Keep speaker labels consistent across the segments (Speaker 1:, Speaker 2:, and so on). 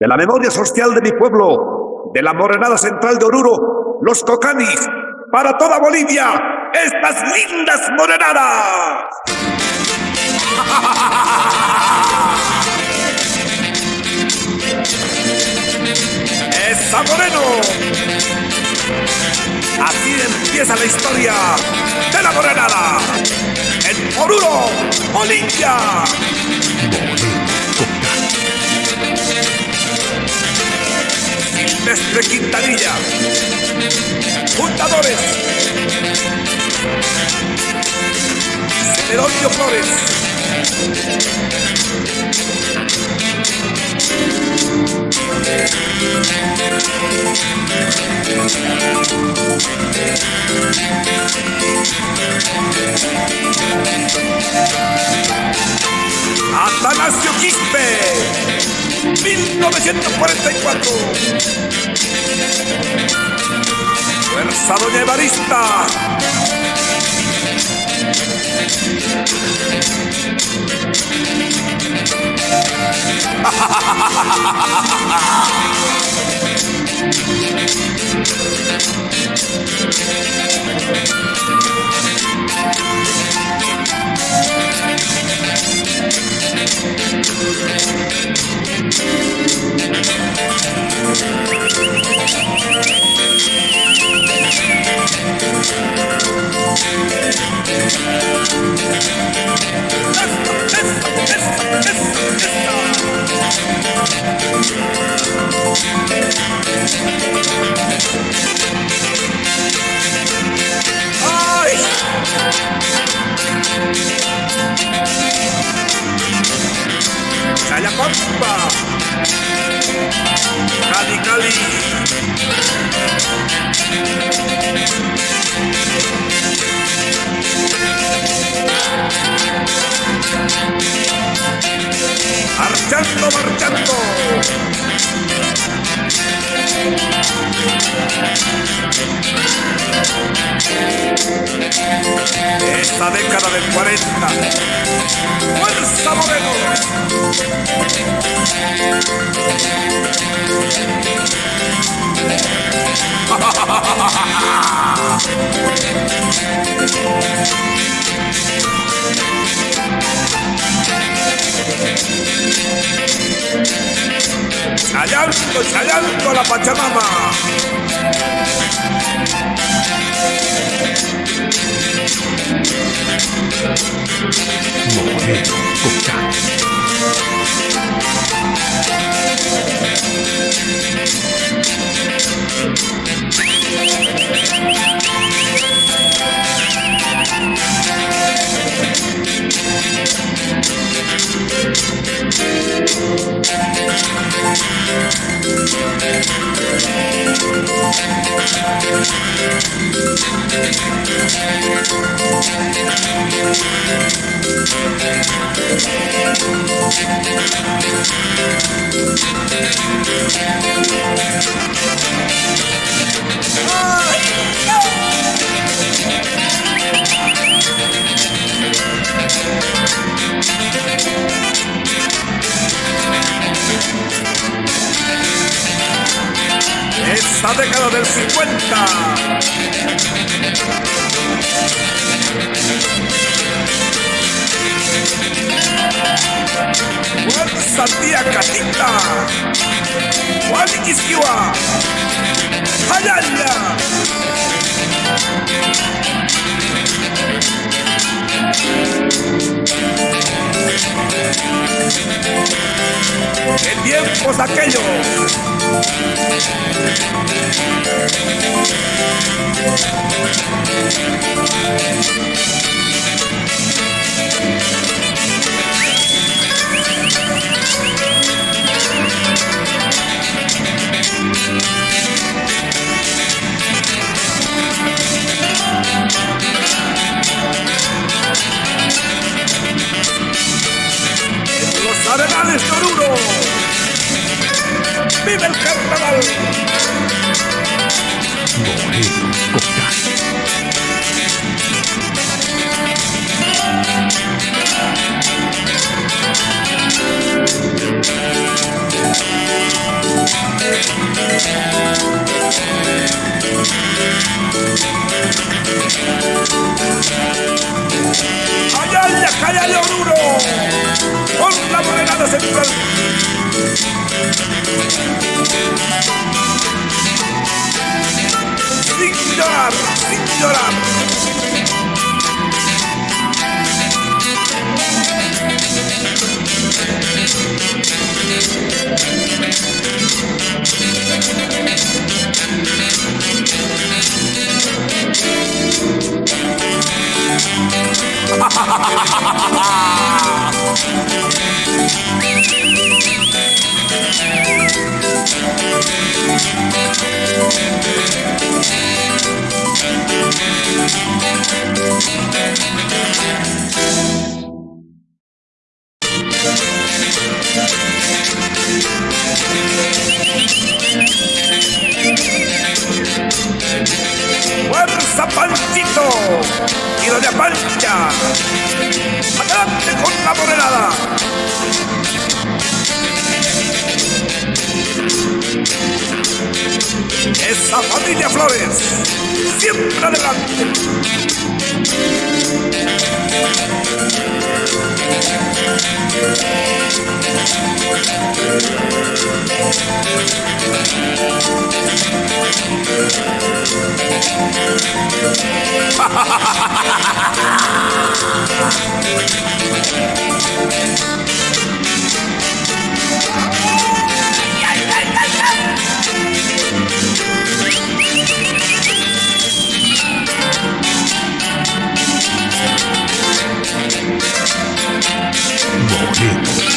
Speaker 1: de la memoria social de mi pueblo, de la morenada central de Oruro, los cocanis, para toda Bolivia, estas lindas morenadas. ¡Esa Moreno! Así empieza la historia de la morenada en Oruro, Bolivia. Silvestre Quintanilla. Fundadores. Celedonio Flores. Atanasio Quispe, 1944. Fuerza Doña Evarista. Chayando la Pachamama.
Speaker 2: Moreno Cocán.
Speaker 1: Esta década del 50. Tía Catita. Juaniquisquiwa. Ayaya. ¿Qué tiempos aquellos? Los arenales Oruro. ¡Vive el carnaval! Con la moneda de central.
Speaker 2: Moreno Cocán.
Speaker 1: llorar, sin llorar. ¡Fuerza,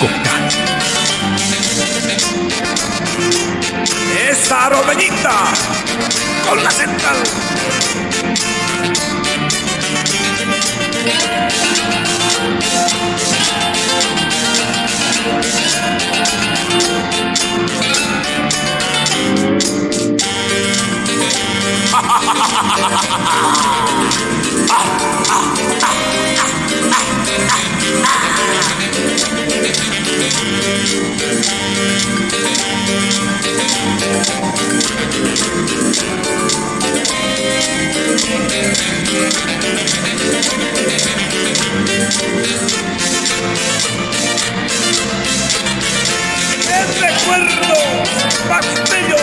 Speaker 2: Cocán.
Speaker 1: ¡Esa romeñita! ¡Con la central! Más bello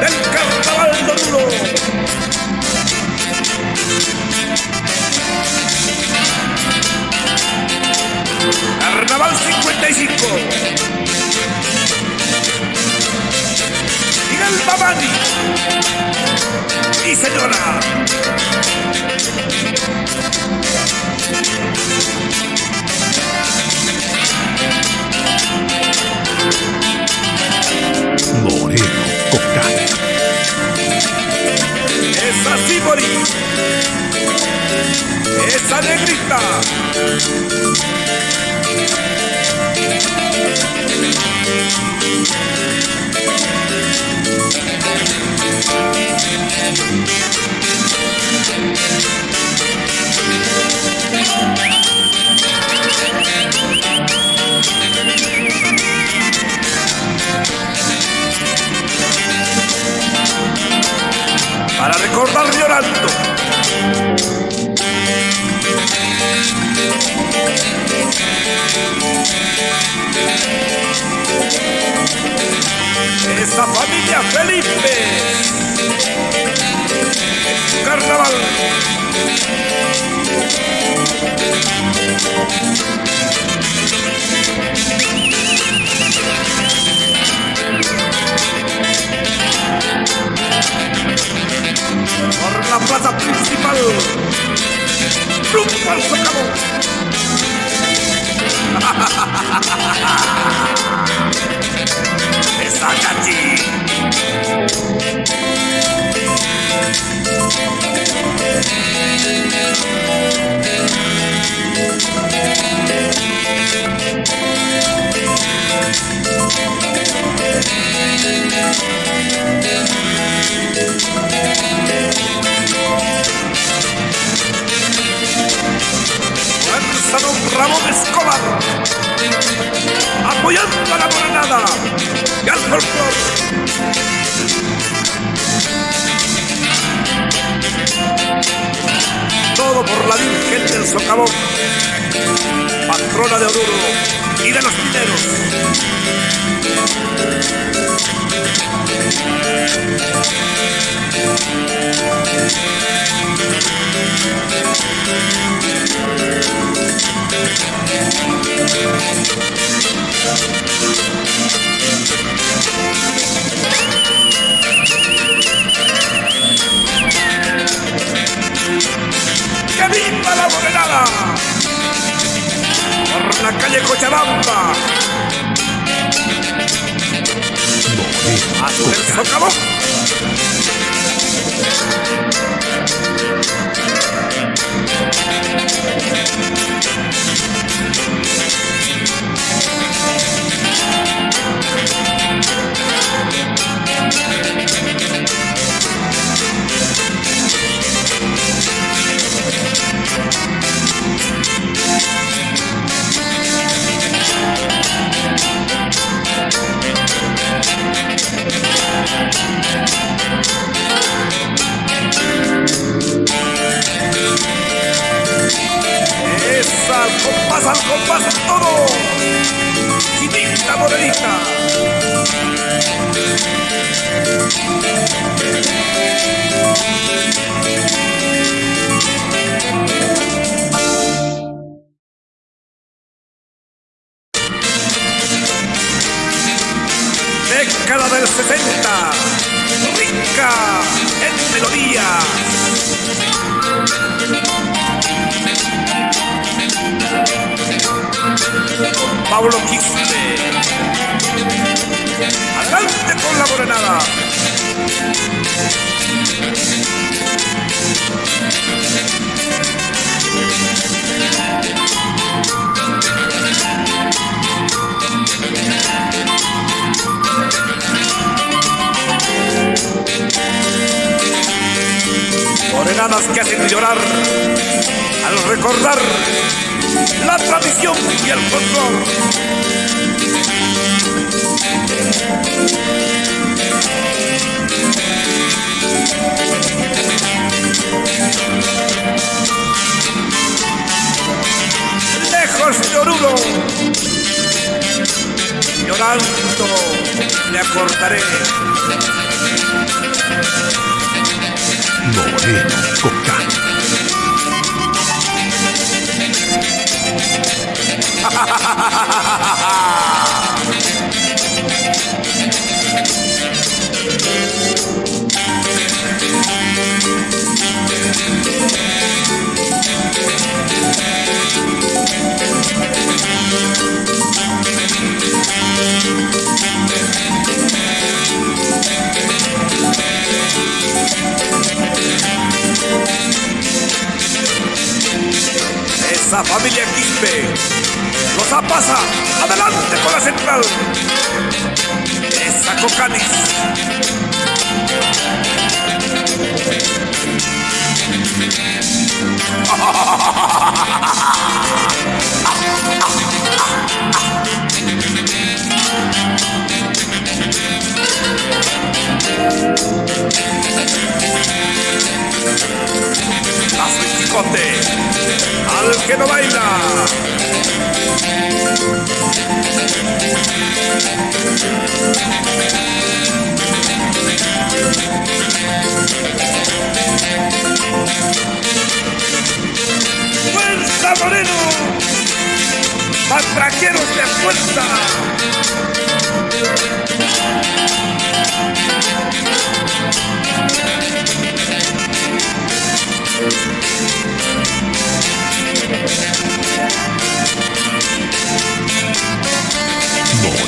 Speaker 1: del carnaval de Oruro! Carnaval 55. Miguel Babani. Y señora.
Speaker 2: Cocán.
Speaker 1: Esa Sibori. Esa negrita. Para recordar llorando. Principal. Rumbo al socavón. Esa cachi. Fuerza it. Al que no baila. ¡Fuerza, Moreno! ¡Matraqueros de fuerza!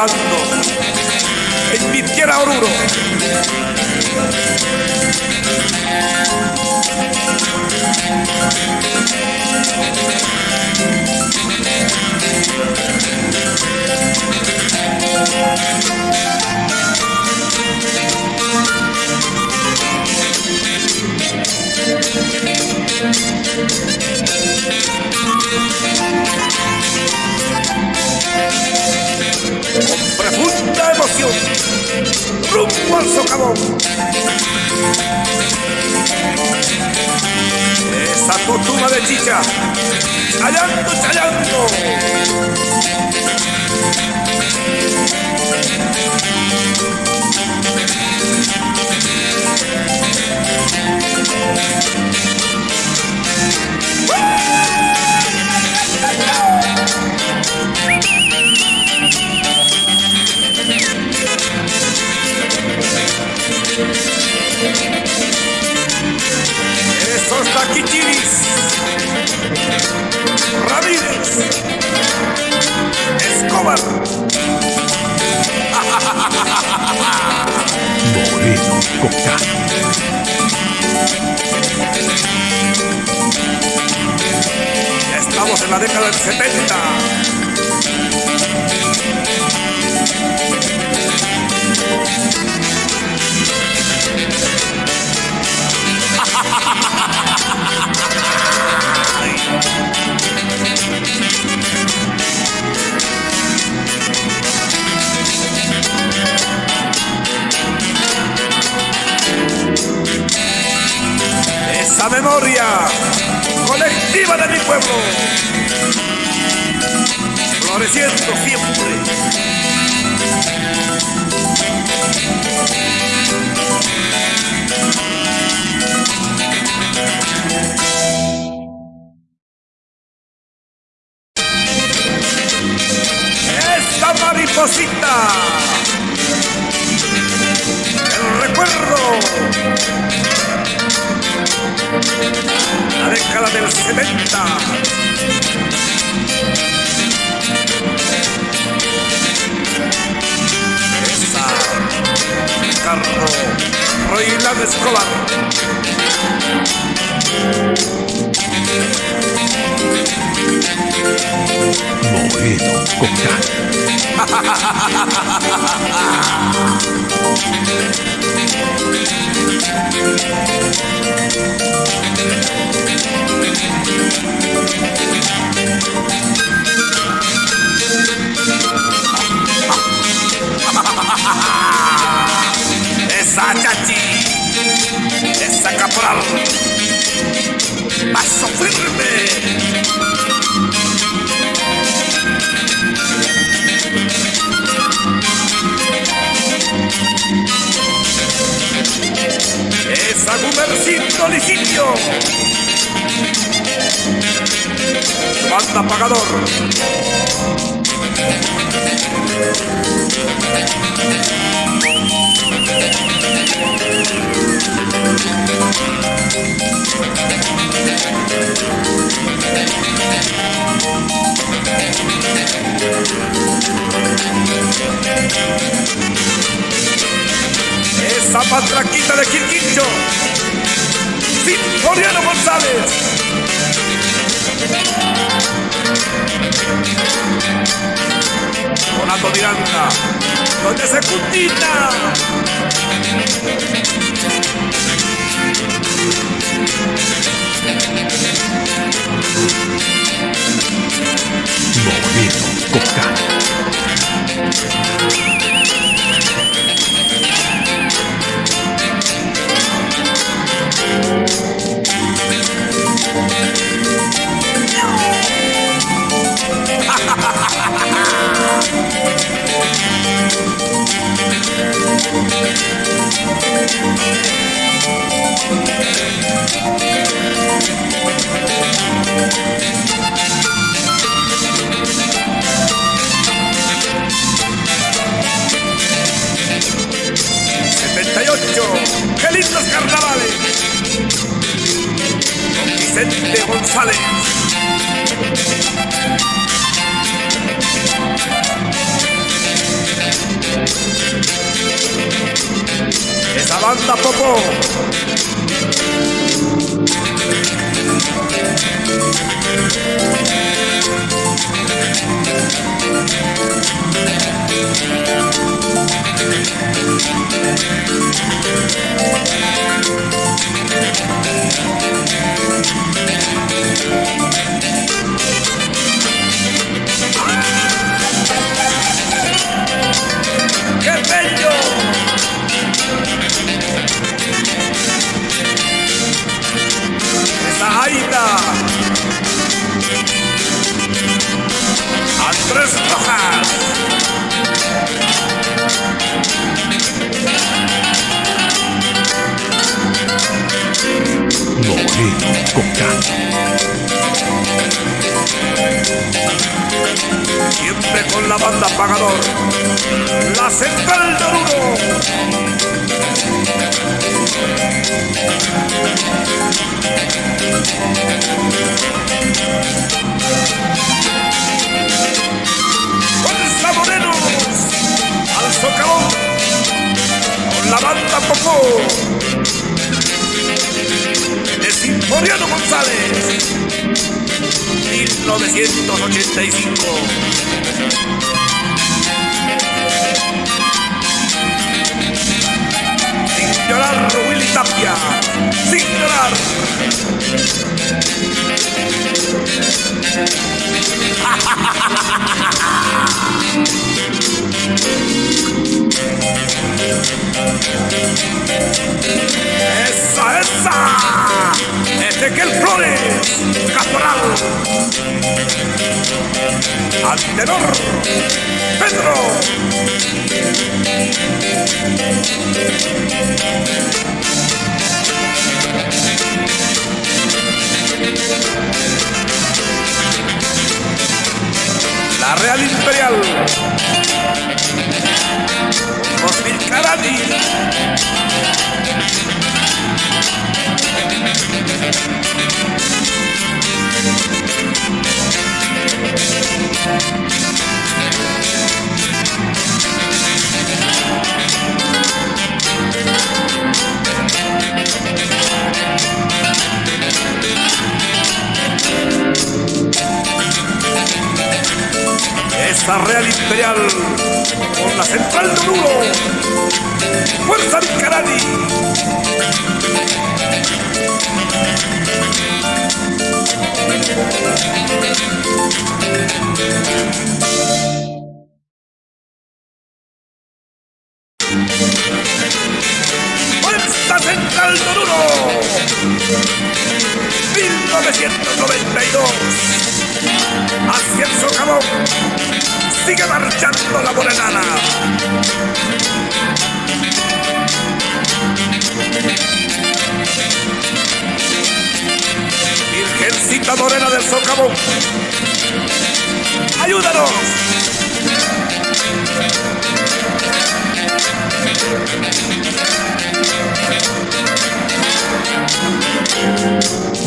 Speaker 1: alumno, invirtiera Oruro. Eslabón. Esa tutuma de chicha. Chayando, chayando. Ramírez. Escobar.
Speaker 2: Moreno Cocano.
Speaker 1: Estamos en la década del 70. Esa memoria colectiva de mi pueblo. Floreciendo siempre.
Speaker 2: Moreno Cocano.
Speaker 1: Esa patraquita de Quirquincho. Victoriano González. Donato Miranda. Doña Secundina.
Speaker 2: Moreno Cocano.
Speaker 1: Caporal. Antenor, Pedro. La Real Imperial. Osmil Carani. Esa Real Imperial con la central de Oruro. Fuerza Vicarani. Fuerza Virgencita morena del socavón. ¡Ayúdanos!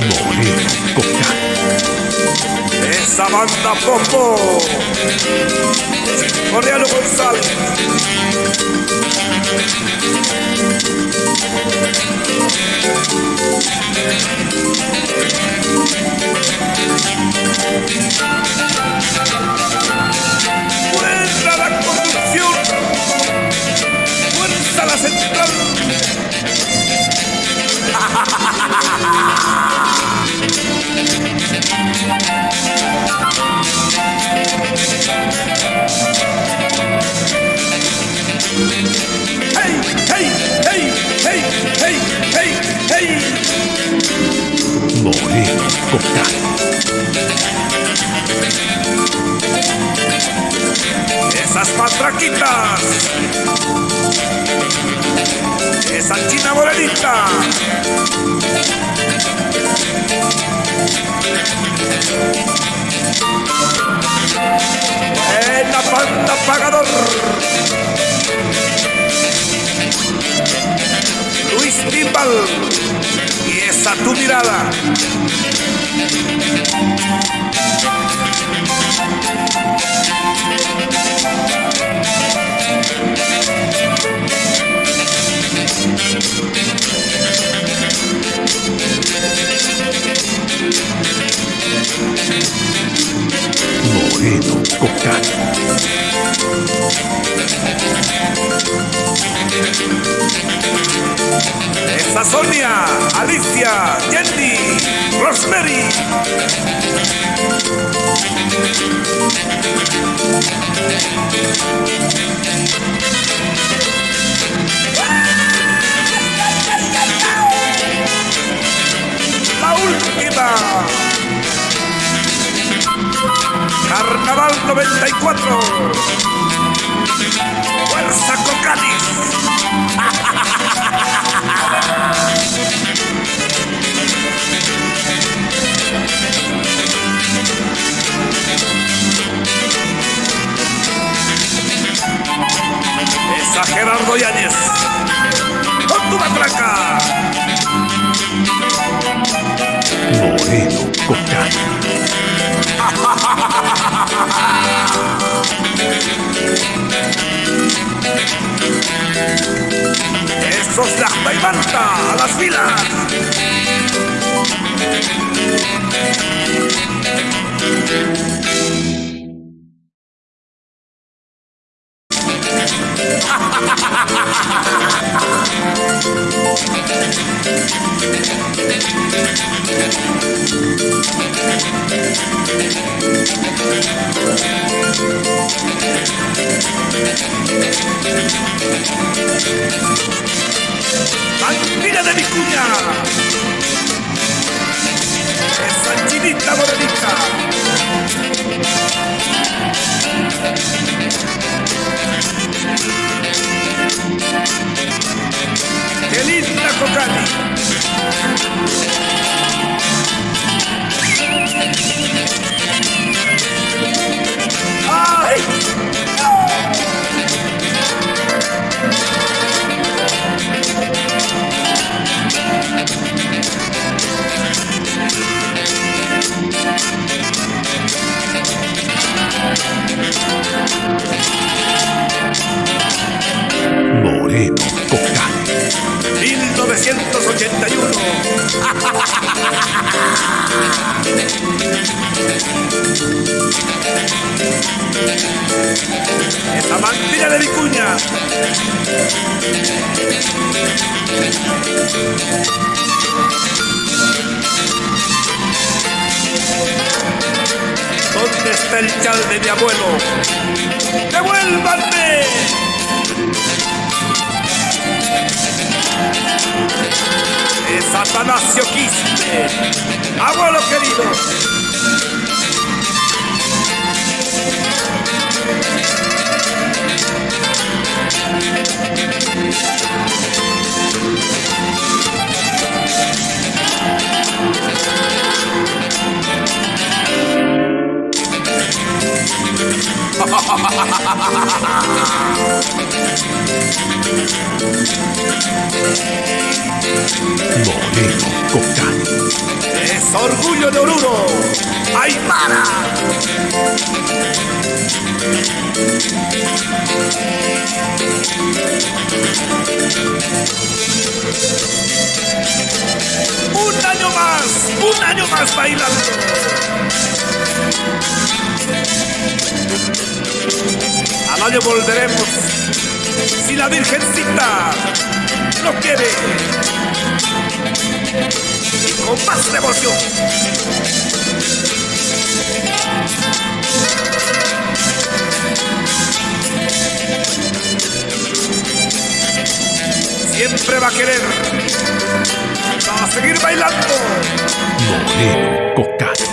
Speaker 3: Moreno Cocán.
Speaker 1: Esa banda Popo. Coreano González. ¡Fuerza ¡Esas patraquitas! ¡Esa china morenita! ¡Buena banda pagador! Luis Timbal y esa tu mirada. 94. Fuerza con Exagerando
Speaker 3: Gerardo Yáñez.
Speaker 1: Esos la manta a las filas. El chal de mi abuelo? ¡Devuélvanme! es Atanasio Quispe, abuelo querido.
Speaker 3: Moreno Cocani.
Speaker 1: Es orgullo de Oruro. Aymara. Un año más, un año más bailando. Al año volveremos si la Virgencita lo quiere y con más devoción. Siempre va a querer va a seguir bailando.
Speaker 3: Moreno Cocani.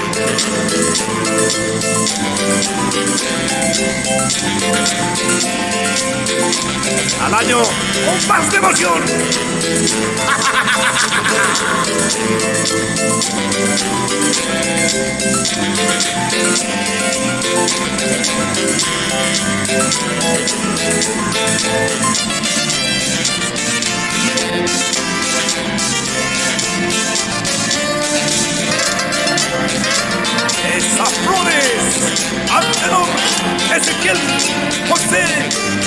Speaker 1: Al año con más devoción. Esas Safrones, Abdelon, Ezekiel, José,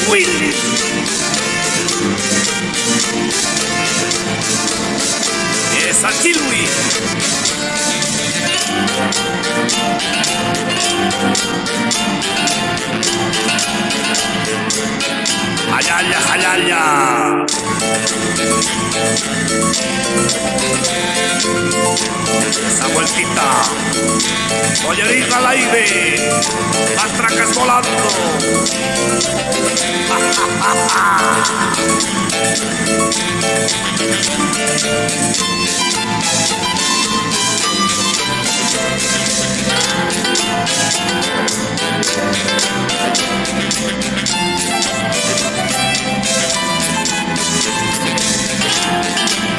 Speaker 1: Willy. es until we. Al aire. Las tracas volando.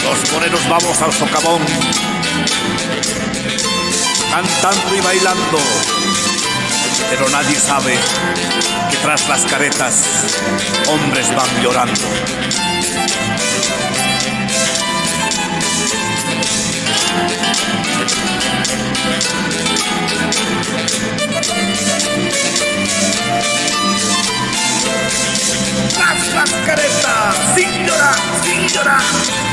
Speaker 1: Los morenos vamos al socavón. Cantando y bailando.
Speaker 4: Pero nadie sabe que tras las caretas hombres van llorando.
Speaker 1: Tras las caretas, sin llorar, sin llorar.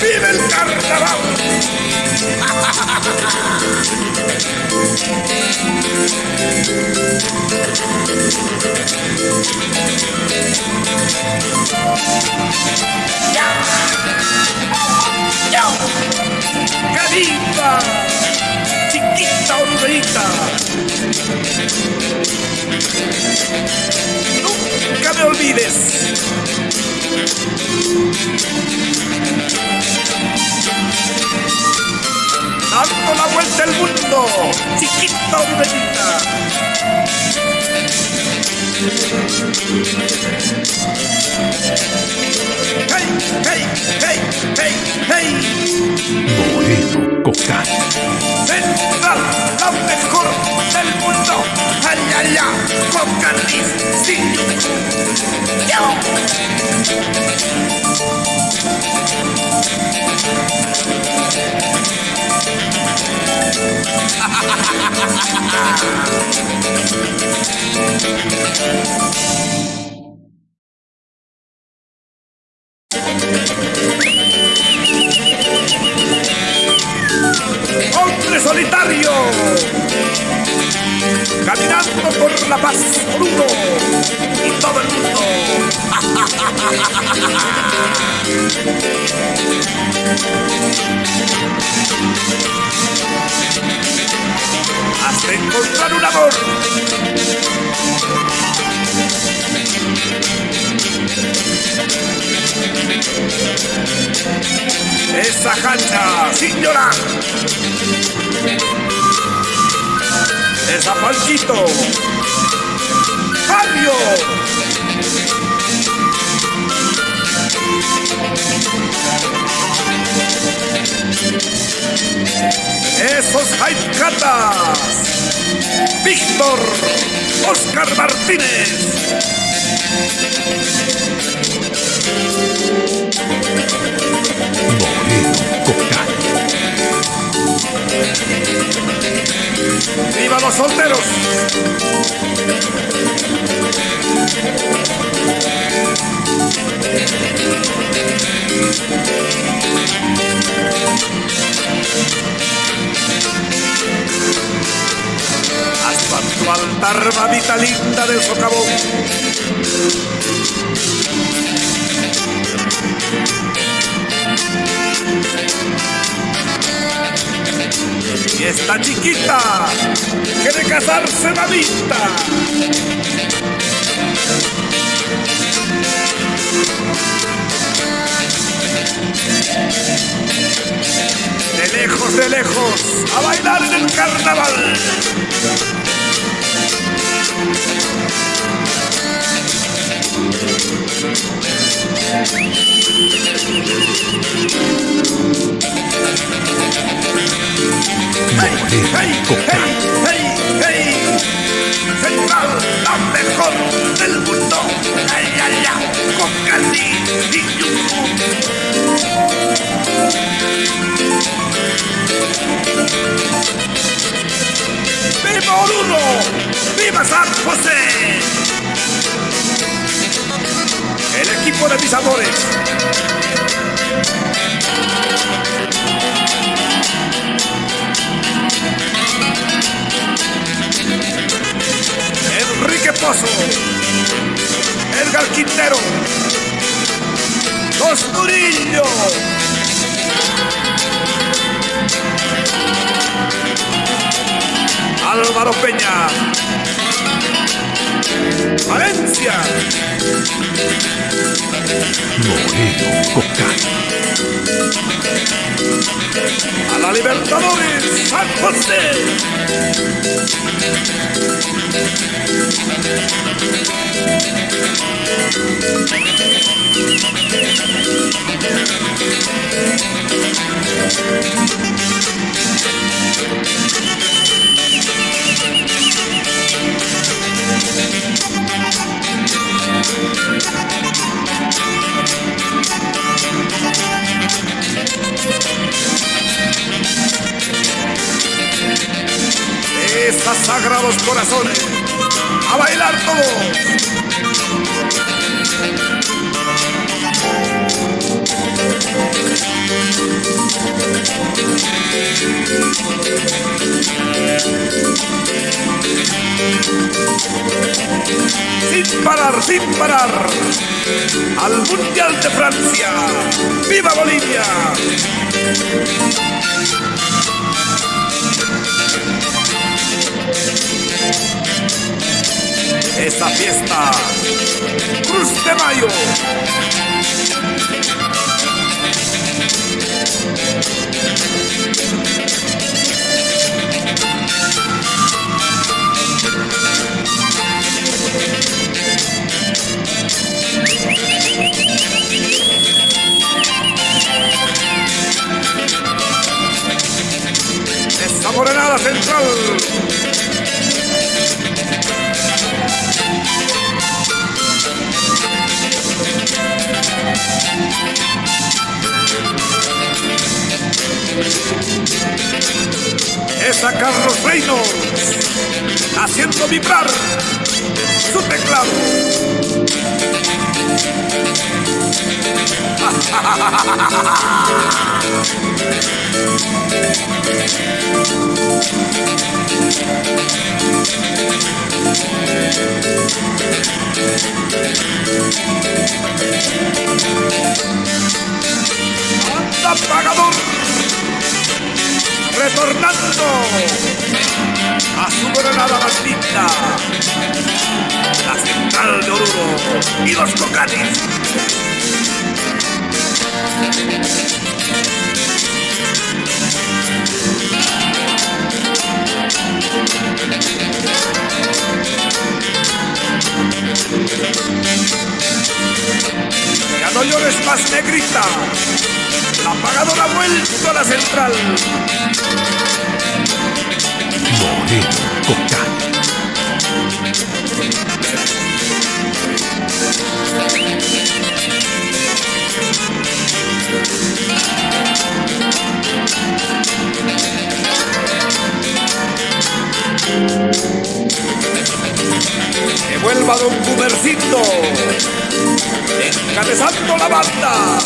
Speaker 1: ¡Vive el carnaval! ¡Caripa! Chiquita orderita. Nunca me olvides. Dando la vuelta al mundo. Chiquita orderita. ¡Hey, hey, hey, hey, hey!
Speaker 3: Moreno Cocani.
Speaker 1: Central, la mejor del mundo. Ay, ay, ay, con carniz, sin Yo. hombre solitario, caminando por la paz por uno y todo el mundo. Hasta encontrar un amor. Esa cancha, sin llorar. Esa Panchito. Fabio. Esos Catas. Víctor. Oscar Martínez. ¡Viva los solteros! Hasta tu altar, mamita linda del socavón. Esta chiquita quiere casarse mamita. De lejos, de lejos, a bailar en el carnaval. ¡Hey, hey, hey! Central, mejor del mundo. ¡Ay, ay, ay! Con Candy y Yuku. ¡Viva Oruro! ¡Viva San José! El equipo de mis Enrique Pozo, Edgar Quintero, Los Murillo, Álvaro Peña, Valencia,
Speaker 3: Moreno
Speaker 1: pussy. Sagrados corazones. A bailar todos. Sin parar, sin parar. Al Mundial de Francia. ¡Viva Bolivia! Esta fiesta. Cruz de Mayo. Más, negrita. La pagadora ha vuelto a la central.
Speaker 3: Moreno.
Speaker 1: Que vuelva Don Cubercito, encabezando la banda.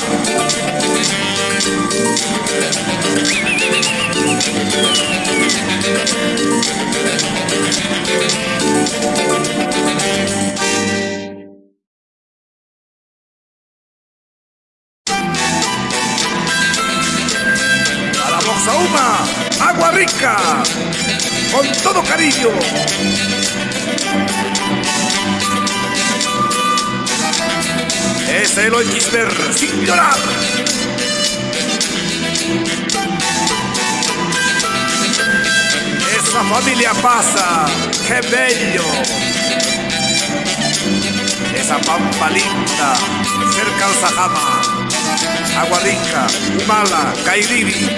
Speaker 1: Sin llorar. Esa familia pasa, qué bello. Esa pampa linda, cerca al Sajama. Aguarica, Humala, Cairiri,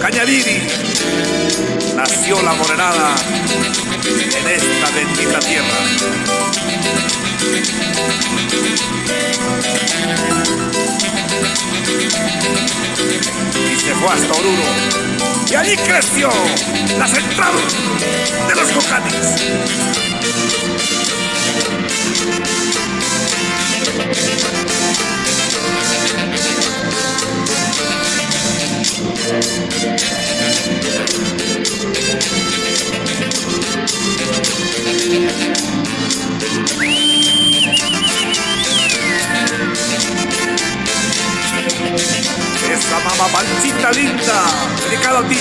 Speaker 1: Cañariri. Nació la morenada en esta bendita tierra. Fue hasta Oruro. Y allí creció la central de los cocanis. Esa mamá pancita linda, dedicada a ti.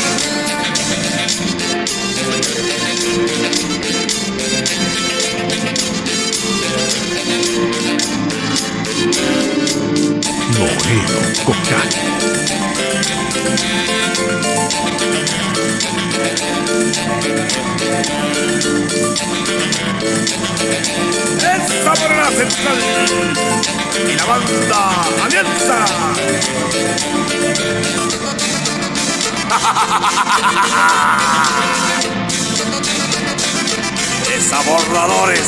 Speaker 3: Moreno Cocani.
Speaker 1: Esa morena central y la banda Alianza. Es aborradores.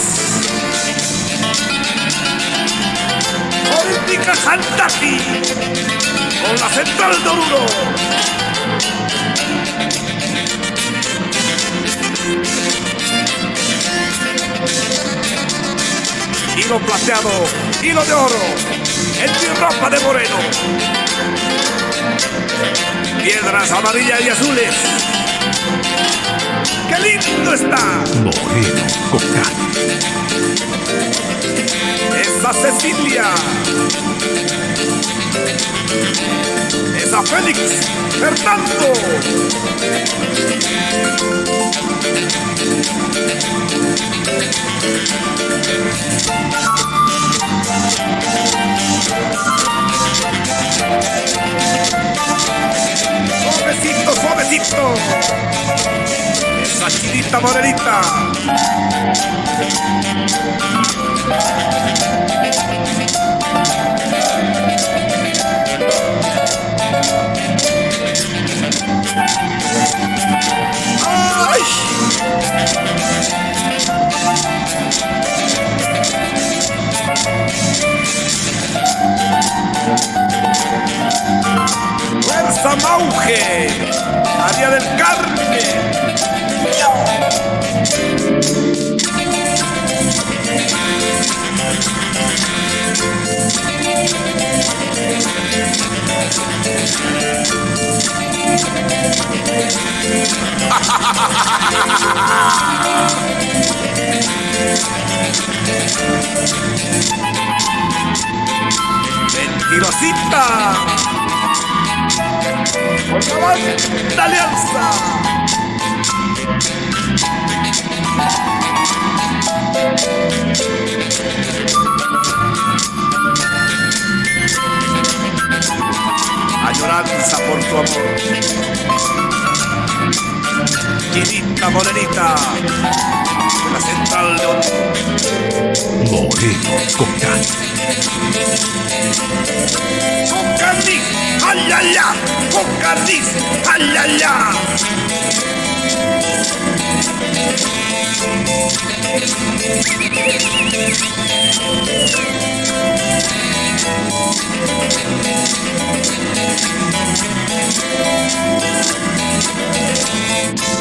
Speaker 1: Política Jantaki con la central de Oruro. Plateado, hilo de oro, en mi ropa de moreno. Piedras amarillas y azules. ¡Qué lindo está!
Speaker 3: Moreno Cocán.
Speaker 1: Esa Cecilia. Esa Félix. Fernando. Suavecito, suavecito. Esa chinita morenita. ¡Ay! ¡Fuerza Mauge! ¡Área del Carmen! ¡Mentirosita! ¡Por la banda Alianza! Añoranza por tu amor. Chinita morenita. De la central de
Speaker 3: Moreno con carne.
Speaker 1: Con carne. ¡Ay, ay, ay! Con carne. ¡Ay, ay, ay! Thank you.